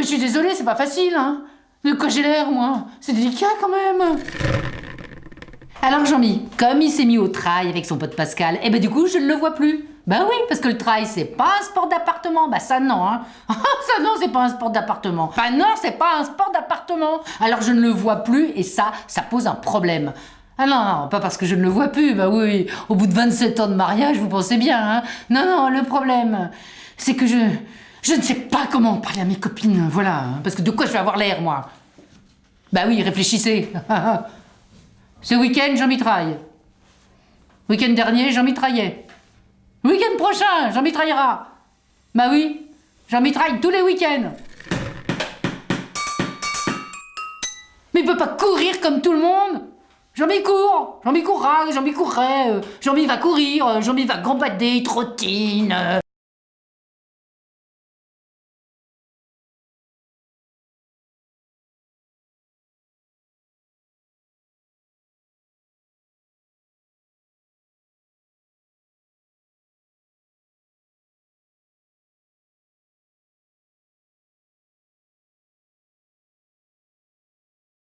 mais je suis désolée, c'est pas facile, hein. De quoi j'ai l'air, moi C'est délicat quand même. Alors Jean-Mi, comme il s'est mis au trail avec son pote Pascal, eh ben du coup je ne le vois plus. Bah oui, parce que le trail c'est pas un sport d'appartement. Bah ça non, hein. ça non, c'est pas un sport d'appartement. Bah non, c'est pas un sport d'appartement. Alors je ne le vois plus et ça, ça pose un problème. Ah non, non, pas parce que je ne le vois plus, bah oui, au bout de 27 ans de mariage, vous pensez bien, hein. Non, non, le problème, c'est que je... Je ne sais pas comment parler à mes copines, voilà. Parce que de quoi je vais avoir l'air, moi? Bah oui, réfléchissez. Ce week-end, j'en mitraille. Week-end dernier, j'en mitraillais. Week-end prochain, j'en mitraillera. Bah oui, j'en mitraille tous les week-ends. Mais il peut pas courir comme tout le monde. Jean-Mi court, Jean-Mi courra, Jean-Mi courrait, euh, Jean-Mi va courir, euh, Jean-Mi va gambader, trottine.